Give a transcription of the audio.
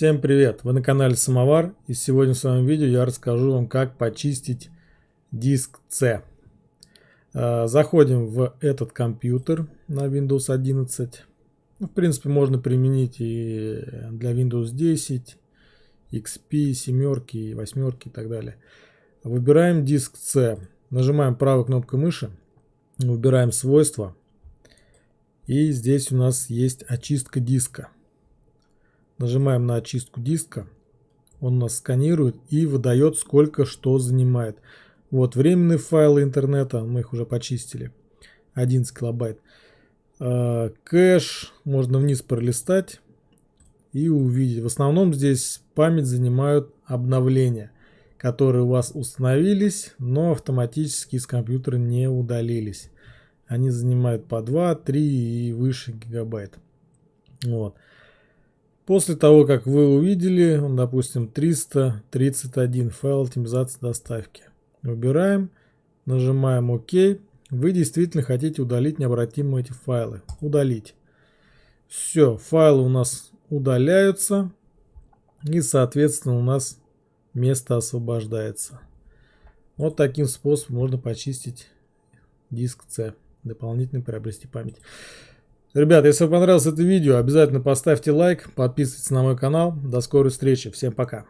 Всем привет! Вы на канале Самовар и сегодня в своем видео я расскажу вам как почистить диск C. А, заходим в этот компьютер на Windows 11. Ну, в принципе можно применить и для Windows 10, XP, 7, 8 и так далее. Выбираем диск C. Нажимаем правой кнопкой мыши, выбираем свойства. И здесь у нас есть очистка диска. Нажимаем на очистку диска. Он нас сканирует и выдает сколько что занимает. Вот временные файлы интернета, мы их уже почистили. 11 килобайт. А, кэш можно вниз пролистать и увидеть. В основном здесь память занимают обновления, которые у вас установились, но автоматически из компьютера не удалились. Они занимают по 2, 3 и выше гигабайт. Вот. После того, как вы увидели, допустим, 331 файл оптимизации доставки. Выбираем, нажимаем ОК. Вы действительно хотите удалить необратимо эти файлы. Удалить. Все, файлы у нас удаляются. И, соответственно, у нас место освобождается. Вот таким способом можно почистить диск C. Дополнительно приобрести память. Ребята, если вам понравилось это видео, обязательно поставьте лайк, подписывайтесь на мой канал. До скорой встречи. Всем пока.